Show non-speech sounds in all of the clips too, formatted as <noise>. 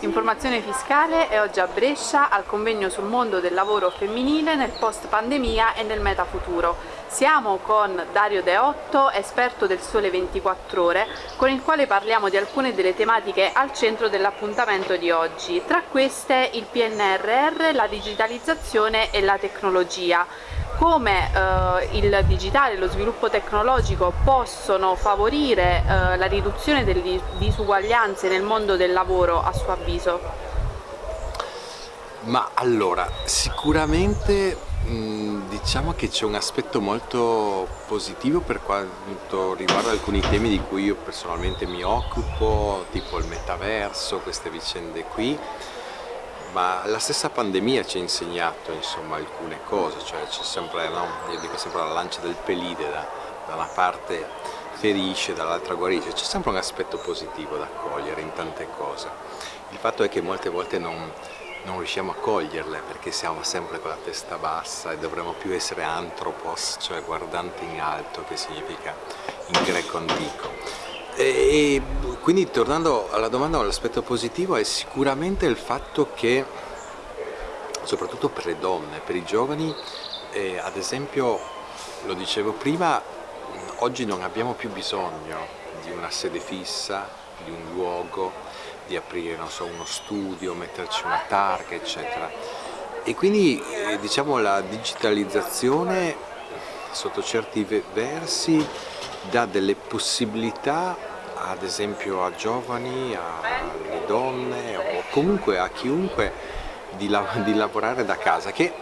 Informazione fiscale è oggi a Brescia al convegno sul mondo del lavoro femminile nel post pandemia e nel metafuturo. Siamo con Dario Deotto, esperto del Sole 24 Ore, con il quale parliamo di alcune delle tematiche al centro dell'appuntamento di oggi. Tra queste il PNRR, la digitalizzazione e la tecnologia come eh, il digitale e lo sviluppo tecnologico possono favorire eh, la riduzione delle disuguaglianze nel mondo del lavoro a suo avviso? Ma allora, sicuramente diciamo che c'è un aspetto molto positivo per quanto riguarda alcuni temi di cui io personalmente mi occupo, tipo il metaverso, queste vicende qui, ma la stessa pandemia ci ha insegnato insomma, alcune cose, cioè c'è sempre, no? io dico sempre la lancia del pelide, da, da una parte ferisce, dall'altra guarisce, c'è sempre un aspetto positivo da cogliere in tante cose. Il fatto è che molte volte non, non riusciamo a coglierle perché siamo sempre con la testa bassa e dovremmo più essere antropos, cioè guardante in alto, che significa in greco antico. E quindi tornando alla domanda, l'aspetto positivo è sicuramente il fatto che, soprattutto per le donne, per i giovani, eh, ad esempio, lo dicevo prima, oggi non abbiamo più bisogno di una sede fissa, di un luogo, di aprire so, uno studio, metterci una targa, eccetera. E quindi eh, diciamo la digitalizzazione sotto certi versi dà delle possibilità ad esempio a giovani, alle donne o comunque a chiunque di, la di lavorare da casa che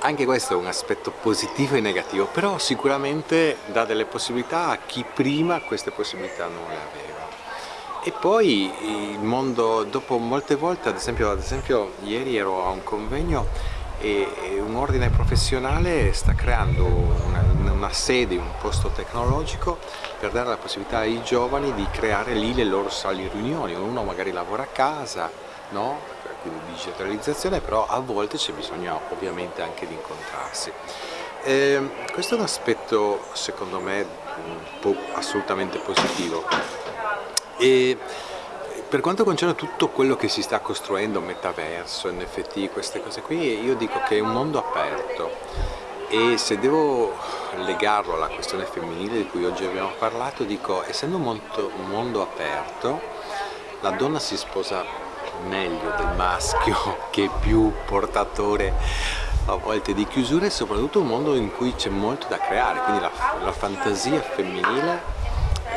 anche questo è un aspetto positivo e negativo però sicuramente dà delle possibilità a chi prima queste possibilità non le aveva. E poi il mondo dopo molte volte ad esempio, ad esempio ieri ero a un convegno e un ordine professionale sta creando una, una, sede, un posto tecnologico per dare la possibilità ai giovani di creare lì le loro sale riunioni, uno magari lavora a casa, no? quindi digitalizzazione, però a volte c'è bisogno ovviamente anche di incontrarsi. Eh, questo è un aspetto secondo me assolutamente positivo. E, per quanto concerne tutto quello che si sta costruendo, metaverso, NFT, queste cose qui, io dico che è un mondo aperto e se devo legarlo alla questione femminile di cui oggi abbiamo parlato, dico, essendo un mondo, un aperto, la donna si sposa meglio del maschio <laughs> che è più portatore a volte di chiusure e soprattutto un mondo in cui c'è molto da creare, quindi la, la fantasia femminile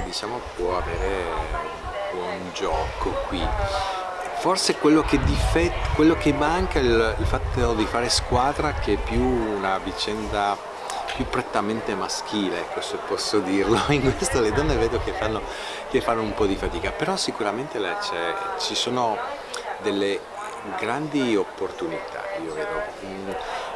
diciamo, può avere buon gioco qui forse quello che, difet, quello che manca è il, il, fatto di fare squadra che è più una vicenda più prettamente maschile, ecco se posso dirlo, in questo le donne vedo che fanno, che fanno un po' di fatica, però sicuramente ci sono delle grandi opportunità, io vedo, mm,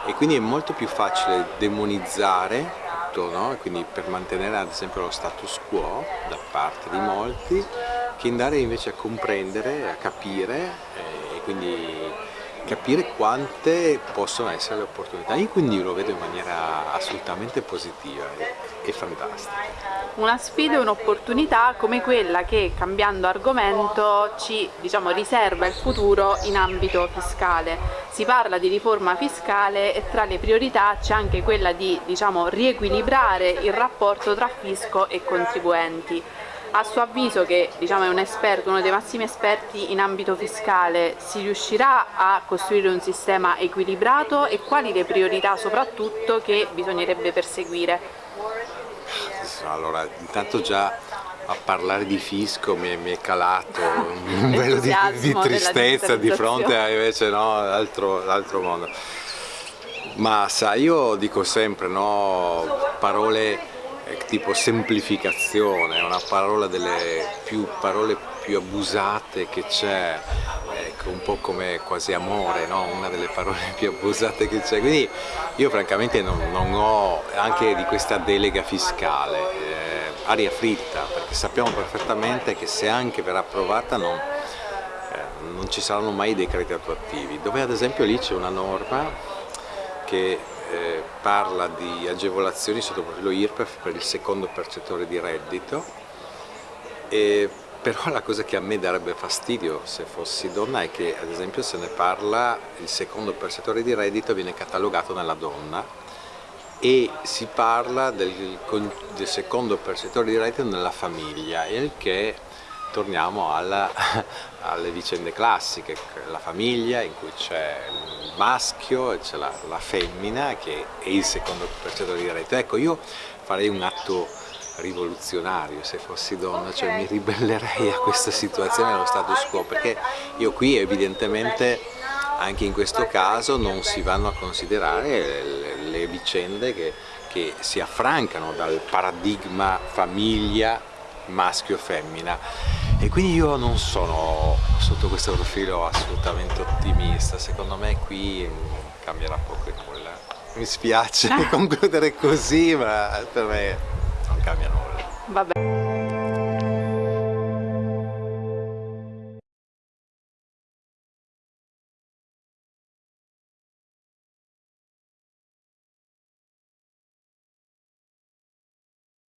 e quindi è molto più facile demonizzare tutto, no? quindi per mantenere ad esempio lo status quo da parte di molti, che andare invece a comprendere, a capire eh, e quindi capire quante possono essere le opportunità. Io quindi lo vedo in maniera assolutamente positiva e, e fantastica. Una sfida e un'opportunità come quella che cambiando argomento ci diciamo, riserva il futuro in ambito fiscale. Si parla di riforma fiscale e tra le priorità c'è anche quella di diciamo, riequilibrare il rapporto tra fisco e contribuenti a suo avviso che diciamo, è un esperto, uno dei massimi esperti in ambito fiscale, si riuscirà a costruire un sistema equilibrato e quali le priorità soprattutto che bisognerebbe perseguire? Allora, intanto già a parlare di fisco mi è, mi è calato un <laughs> velo di, di, tristezza di fronte a invece no, l'altro mondo. Ma sai, io dico sempre no, parole tipo semplificazione, è una parola delle più, parole più abusate che c'è, ecco, un po' come quasi amore, no? una delle parole più abusate che c'è, quindi io francamente non, non, ho anche di questa delega fiscale, eh, aria fritta, perché sappiamo perfettamente che se anche verrà approvata non, eh, non ci saranno mai decreti attuativi, dove ad esempio lì c'è una norma che eh, parla di agevolazioni sotto profilo IRPEF per il secondo percettore di reddito. E però la cosa che a me darebbe fastidio se fossi donna è che ad esempio se ne parla, il secondo percettore di reddito viene catalogato nella donna e si parla del, del secondo percettore di reddito nella famiglia, il che torniamo alla, <laughs> alle vicende classiche, la famiglia in cui c'è il maschio e c'è la, la, femmina che è il secondo percettore di reddito. Ecco, io farei un atto rivoluzionario se fossi donna, cioè mi ribellerei a questa situazione allo status quo, perché io qui evidentemente anche in questo caso non si vanno a considerare le, le vicende che, che si affrancano dal paradigma famiglia maschio-femmina e quindi io non sono sotto questo profilo assolutamente ottimista, secondo me qui cambierà poco e nulla. Mi spiace <laughs> concludere così ma per me non cambia nulla. Vabbè.